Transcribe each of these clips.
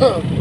Oh.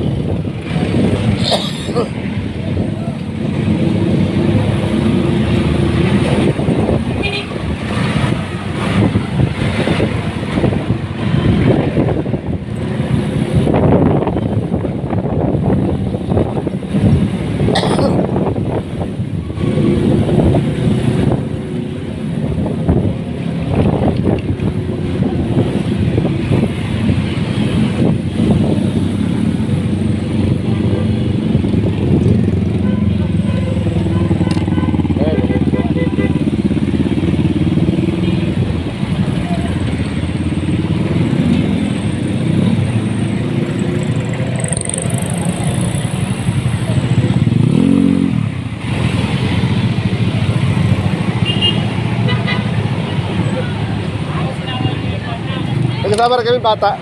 பேப்பரை கம்மி பார்த்தேன்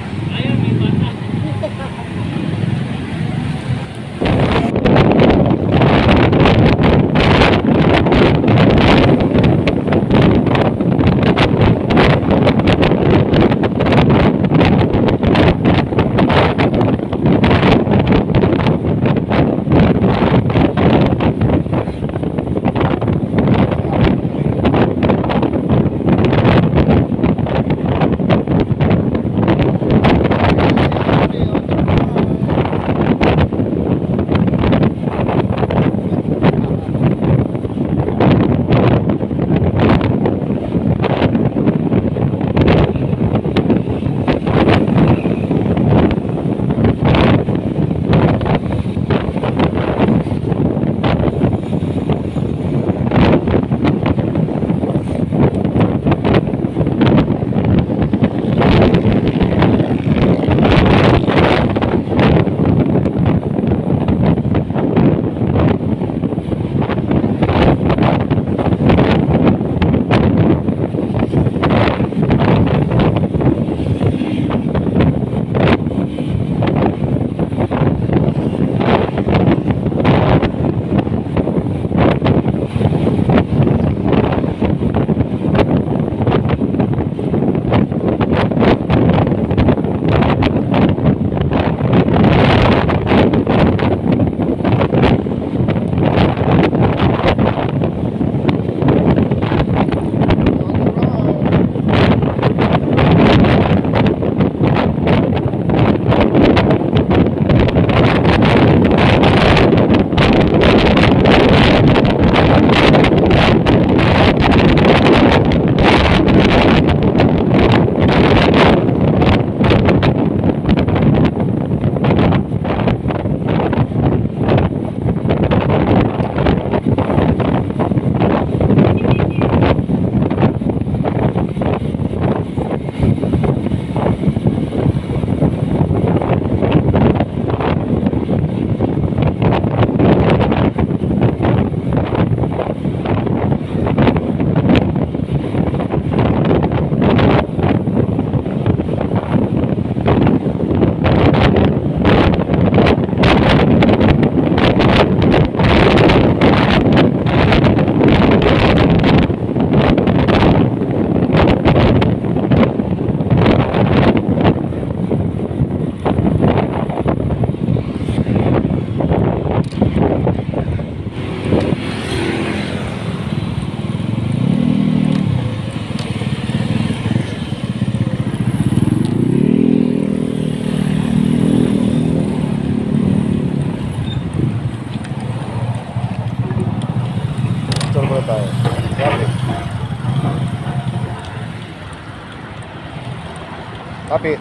Copy.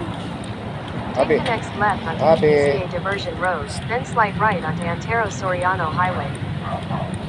Copy. Take the next left onto Copy. PCA Diversion Road, then slight right onto Antero Soriano Highway.